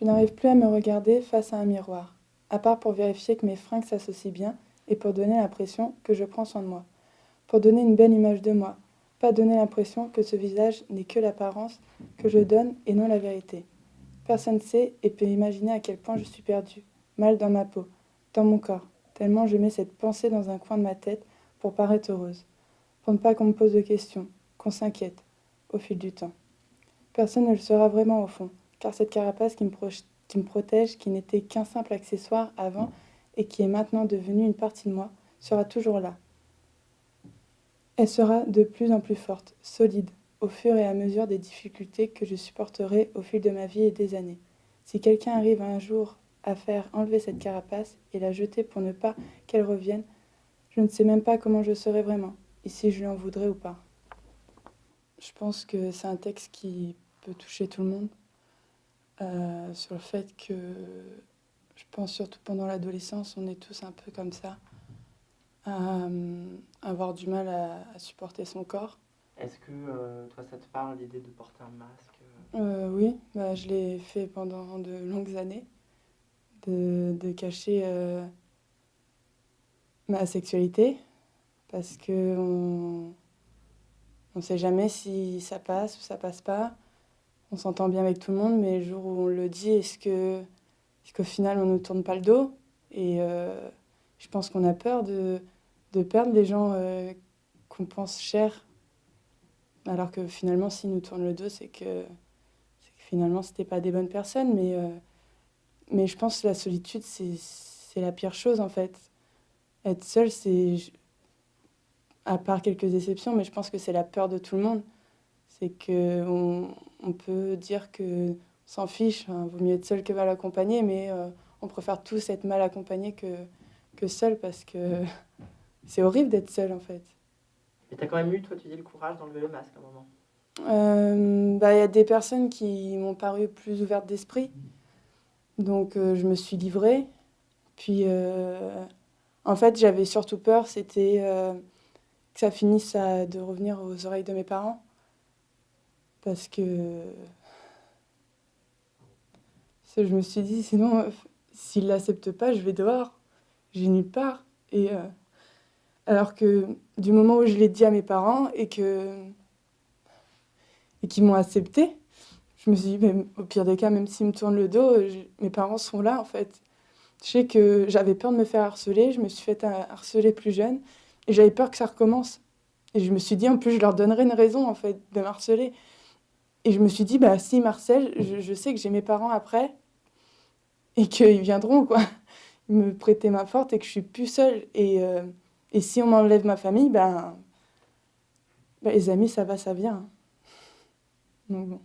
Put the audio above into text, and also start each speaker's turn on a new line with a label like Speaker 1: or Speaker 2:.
Speaker 1: Je n'arrive plus à me regarder face à un miroir, à part pour vérifier que mes fringues s'associent bien et pour donner l'impression que je prends soin de moi. Pour donner une belle image de moi, pas donner l'impression que ce visage n'est que l'apparence que je donne et non la vérité. Personne sait et peut imaginer à quel point je suis perdue, mal dans ma peau, dans mon corps, tellement je mets cette pensée dans un coin de ma tête pour paraître heureuse, pour ne pas qu'on me pose de questions, qu'on s'inquiète, au fil du temps. Personne ne le saura vraiment au fond, car cette carapace qui me, protège, qui n'était qu'un simple accessoire avant et qui est maintenant devenue une partie de moi, sera toujours là. Elle sera de plus en plus forte, solide, au fur et à mesure des difficultés que je supporterai au fil de ma vie et des années. Si quelqu'un arrive un jour à faire enlever cette carapace et la jeter pour ne pas qu'elle revienne, je ne sais même pas comment je serai vraiment, et si je lui en voudrais ou pas. Je pense que c'est un texte qui peut toucher tout le monde, euh, sur le fait que, je pense surtout pendant l'adolescence, on est tous un peu comme ça, à, euh, avoir du mal à, supporter son corps.
Speaker 2: Est-ce que euh, toi, ça te parle l'idée de porter un masque
Speaker 1: Oui, bah, je l'ai fait pendant de longues années, de, de cacher ma sexualité, parce que on ne sait jamais si ça passe ou ça passe pas. On s'entend bien avec tout le monde, mais le jour où on le dit, est-ce que qu'au final on ne nous tourne pas le dos? Et euh, je pense qu'on a peur de, de, perdre les gens euh, qu'on pense chers, alors que finalement s'ils nous tournent le dos, c'est que, que, finalement c'était pas des bonnes personnes. Mais, euh, mais je pense que la solitude, c'est la pire chose en fait. Être seul, c'est à part quelques exceptions, mais je pense que c'est la peur de tout le monde. C'est qu'on on peut dire que s'en fiche, hein, vaut mieux être seul que mal accompagné, mais euh, on préfère tous être mal accompagné que, que seul parce que c'est horrible d'être seul en fait.
Speaker 2: Et tu as quand même eu, toi, tu dis, le courage d'enlever le masque à un moment
Speaker 1: euh, bah, Il y a des personnes qui m'ont paru plus ouvertes d'esprit. Donc euh, je me suis livrée. Puis en fait, j'avais surtout peur, c'était que ça finisse à, de revenir aux oreilles de mes parents. Parce que je me suis dit, sinon, s'ils ne l'acceptent pas, je vais dehors. J'ai nulle part. Et, euh, alors que du moment où je l'ai dit à mes parents et que et qu'ils m'ont accepté, je me suis dit, au pire des cas, même s'ils me tournent le dos, mes parents sont là, en fait. Je sais que j'avais peur de me faire harceler, je me suis fait harceler plus jeune. Et j'avais peur que ça recommence. Et je me suis dit, en plus, je leur donnerai une raison, en fait, de harceler. Et je me suis dit, bah, si Marcel, je, sais que j'ai mes parents après, et qu'ils viendront, quoi. Ils me prêter ma forte et que je suis plus seule. Et, euh, et si on m'enlève ma famille, ben, ben, les amis, ça va, ça vient. Donc bon.